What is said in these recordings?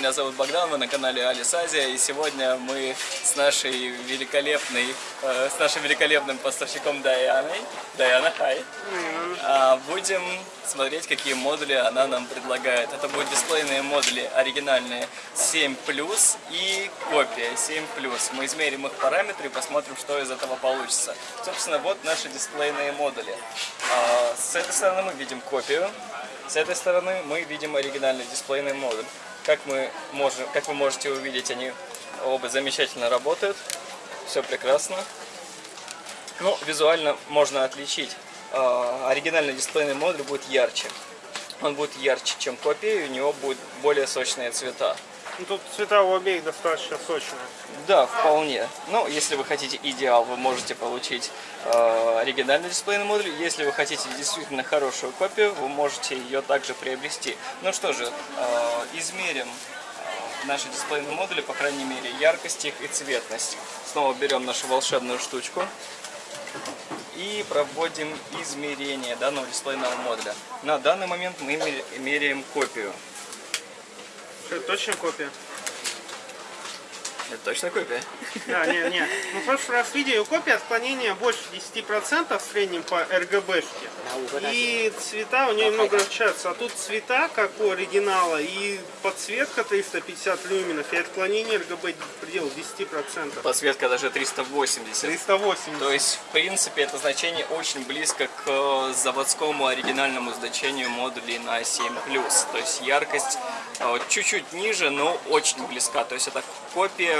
меня зовут Богдан, вы на канале Алис Азия, и сегодня мы с нашей великолепной, э, с нашим великолепным поставщиком Даяной, Даяна, хай, э, будем смотреть, какие модули она нам предлагает. Это будут дисплейные модули оригинальные 7 и копия 7 Мы измерим их параметры и посмотрим, что из этого получится. Собственно, вот наши дисплейные модули. Э, с этой стороны мы видим копию. С этой стороны мы видим оригинальный дисплейный модуль. Как, мы можем, как вы можете увидеть, они оба замечательно работают. Все прекрасно. Ну, визуально можно отличить. Э, оригинальный дисплейный модуль будет ярче. Он будет ярче, чем копия, и у него будут более сочные цвета. Ну, тут цвета у обеих достаточно сочные. Да, вполне. Но если вы хотите идеал, вы можете получить э, оригинальный дисплейный модуль. Если вы хотите действительно хорошую копию, вы можете ее также приобрести. Ну что же, э, измерим э, наши дисплейные модули, по крайней мере, яркость их и цветность. Снова берем нашу волшебную штучку и проводим измерение данного дисплейного модуля. На данный момент мы меряем копию. Это точно копия? Это точно копия? Да, не, не. Ну, в прошлый раз видели, у копии отклонения больше 10% в среднем по RGB-шке. И цвета у нее немного отличаются. А тут цвета, как у оригинала, и подсветка 350 люминов, и отклонение RGB в пределах 10%. Подсветка даже 380. 380. То есть, в принципе, это значение очень близко к заводскому оригинальному значению модулей на 7+. То есть, яркость э, чуть-чуть ниже, но очень близка. То есть, это копия Э,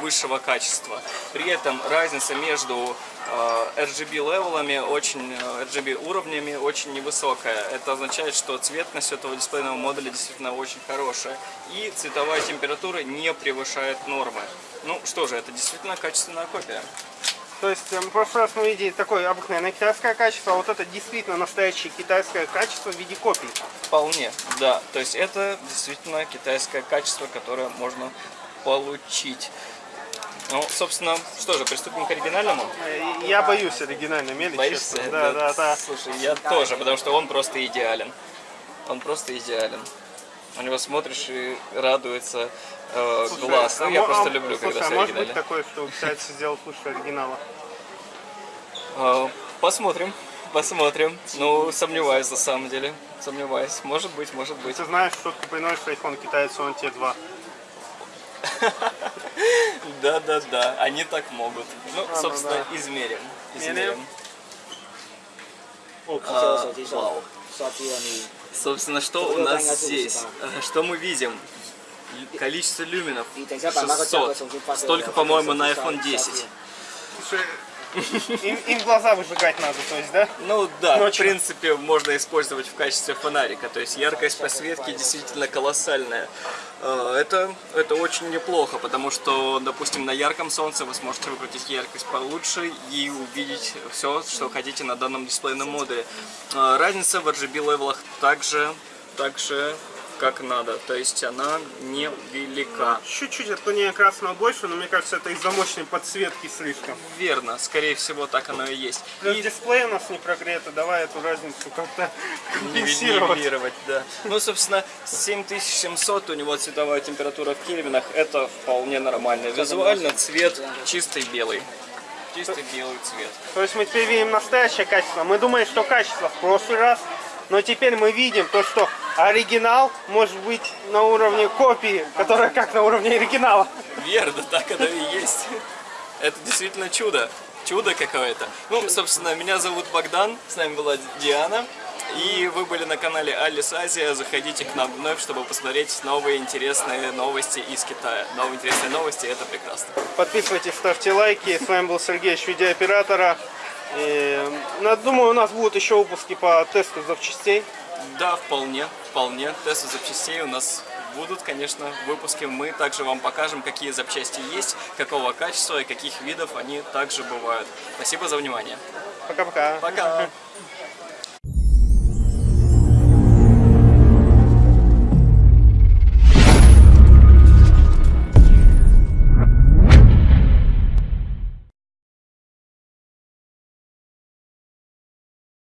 высшего качества. При этом разница между э, RGB левелами, очень, э, RGB уровнями очень невысокая. Это означает, что цветность этого дисплейного модуля действительно очень хорошая. И цветовая температура не превышает нормы. Ну что же, это действительно качественная копия. То есть в прошлый раз мы видели такое обыкновенное китайское качество, а вот это действительно настоящее китайское качество в виде копий. Вполне, да. То есть это действительно китайское качество, которое можно получить. Ну, собственно, что же, приступим к оригинальному? Я боюсь оригинальной мели, Боишься? честно. Да, да, да. Слушай, я тоже, потому что он просто идеален. Он просто идеален. На него смотришь и радуется э, слушай, глаз. Ну, а я просто люблю, слушай, когда а может быть такое, что китайцы сделал лучше оригинала? Э, посмотрим. Посмотрим. Ну, сомневаюсь на самом деле. Сомневаюсь. Может быть, может быть. Ты знаешь, что ты приносишь iPhone китайцу, он тебе 2. Да-да-да, они так могут. Ну, собственно, измерим. Измерим. А, вау. Собственно, что у нас здесь? Что мы видим? Количество люминов 600. Столько, по-моему, на iPhone 10. Им, им глаза выжигать надо, то есть, да? Ну да, Ночью. в принципе, можно использовать в качестве фонарика. То есть яркость посветки действительно колоссальная. А, это, это очень неплохо, потому что, допустим, на ярком солнце вы сможете выкрутить яркость получше и увидеть все, что хотите на данном дисплейном модуле. А, разница в RGB левелах также, также как надо, то есть она не велика. Чуть-чуть отклонение красного больше, но мне кажется, это из-за мощной подсветки слишком. Верно, скорее всего так оно и есть. Плюс и... дисплей у нас не прогрето, давай эту разницу как-то компенсировать. да. Ну, собственно, 7700 у него цветовая температура в кельвинах, это вполне нормально. Визуально цвет чистый белый чистый белый цвет. То есть мы теперь видим настоящее качество. Мы думали, что качество в прошлый раз, но теперь мы видим то, что оригинал может быть на уровне копии, которая как на уровне оригинала. Верно, так оно и есть. Это действительно чудо. Чудо какое-то. Ну, собственно, меня зовут Богдан, с нами была Диана. И вы были на канале Алис Азия. Заходите к нам вновь, чтобы посмотреть новые интересные новости из Китая. Новые интересные новости, это прекрасно. Подписывайтесь, ставьте лайки. С вами был Сергей, видеооператора. И, ну, думаю, у нас будут еще выпуски по тесту запчастей. Да, вполне, вполне. Тесты запчастей у нас будут, конечно, в выпуске. Мы также вам покажем, какие запчасти есть, какого качества и каких видов они также бывают. Спасибо за внимание. Пока-пока. Пока. -пока. Пока.